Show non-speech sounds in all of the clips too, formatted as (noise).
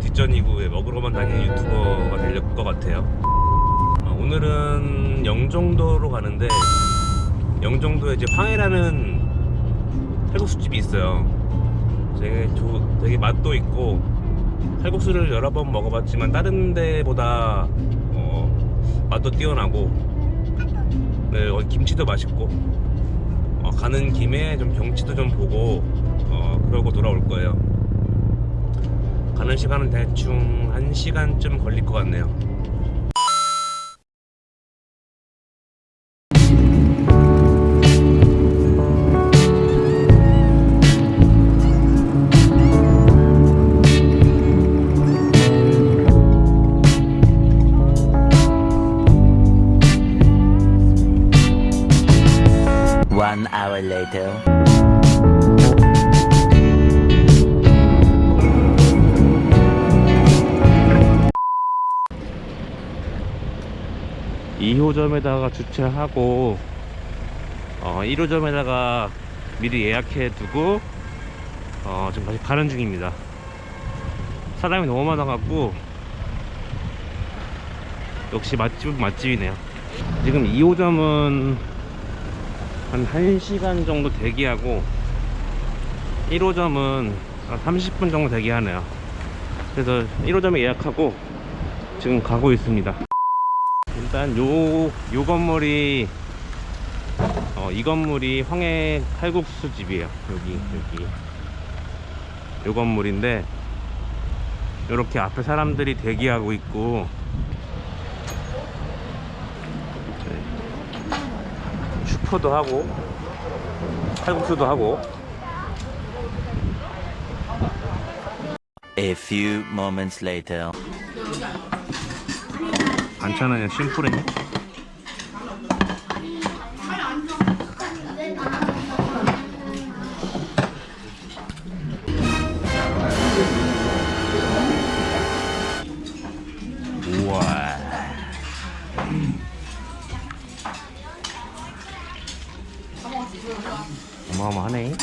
뒷전이고 먹으러만 다니는 유튜버가 될 것 같아요. 어, 오늘은 영종도로 가는데 영종도에 이제 황해라는 칼국수집이 있어요. 되게, 조, 되게 맛도 있고 칼국수를 여러 번 먹어봤지만 다른 데보다 어, 맛도 뛰어나고 네, 어, 김치도 맛있고 어, 가는 김에 좀 경치도 좀 보고 어, 그러고 돌아올 거예요 가는 시간은 대충 1시간쯤 걸릴 것 같네요 One hour later. 2호점에다가 주차하고 어, 1호점에다가 미리 예약해 두고 어, 지금 다시 가는 중입니다. 사람이 너무 많아갖고 역시 맛집은 맛집이네요. 지금 2호점은 한 1시간 정도 대기하고 1호점은 한 30분 정도 대기하네요. 그래서 1호점에 예약하고 지금 가고 있습니다 일단 요, 요 건물이 어, 이 건물이 황해 칼국수 집이에요 여기 여기 요 건물인데 요렇게 앞에 사람들이 대기하고 있고 네. 슈퍼도 하고 칼국수도 하고 A few moments later. 반찬은 그냥 우와. 어마어마하네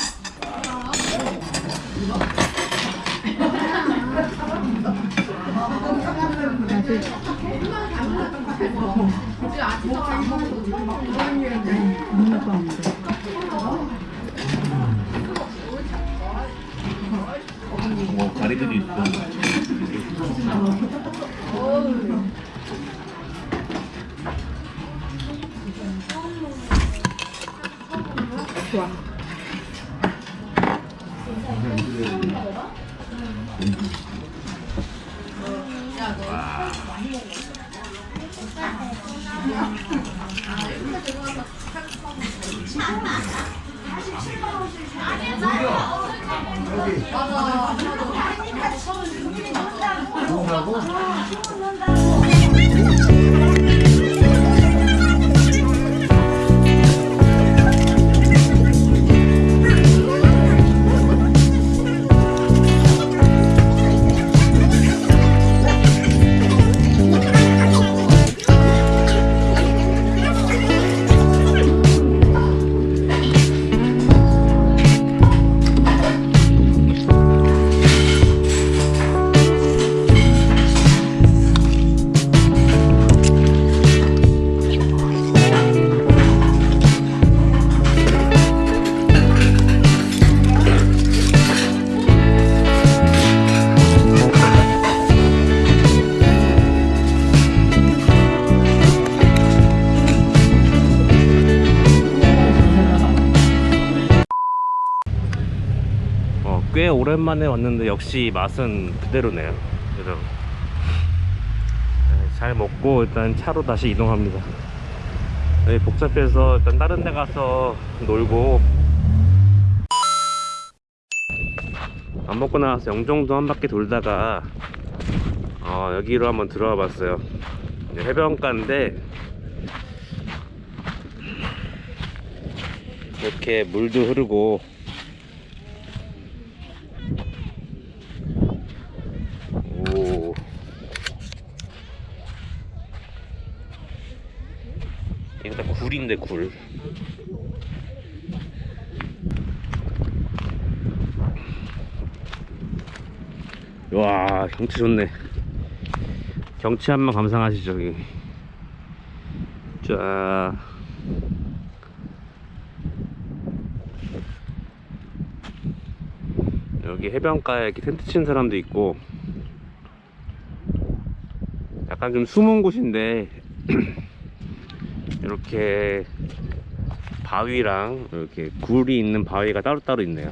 뭐 가리들이 있어 어, 꽤 오랜만에 왔는데 역시 맛은 그대로네요. 그래서 네, 잘 먹고 일단 차로 다시 이동합니다. 네, 복잡해서 일단 다른 데 가서 놀고 밥 먹고 나와서 영종도 한 바퀴 돌다가 어, 여기로 한번 들어와 봤어요. 해변가인데 이렇게 물도 흐르고 오. 이거 다 굴인데 굴. 와 경치 좋네. 경치 한번 감상하시죠 여기. 자. 여기 해변가에 이렇게 텐트 친 사람도 있고 약간 좀 숨은 곳인데 (clears throat) 이렇게 바위랑 이렇게 굴이 있는 바위가 따로따로 있네요.